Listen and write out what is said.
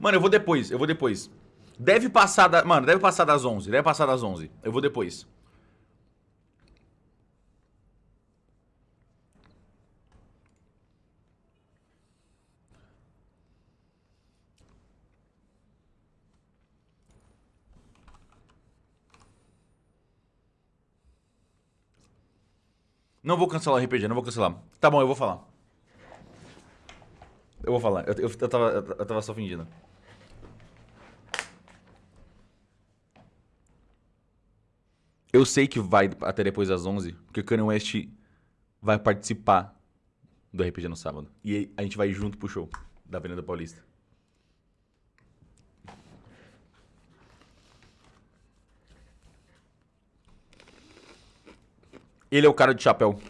Mano, eu vou depois, eu vou depois. Deve passar da... Mano, deve passar das 11. Deve passar das 11. Eu vou depois. Não vou cancelar o RPG, não vou cancelar. Tá bom, eu vou falar. Eu vou falar. Eu, eu, eu, tava, eu tava só fingindo. Eu sei que vai até depois das 11, porque o Kanye West vai participar do RPG no sábado. E a gente vai junto pro show da Avenida Paulista. Ele é o cara de chapéu.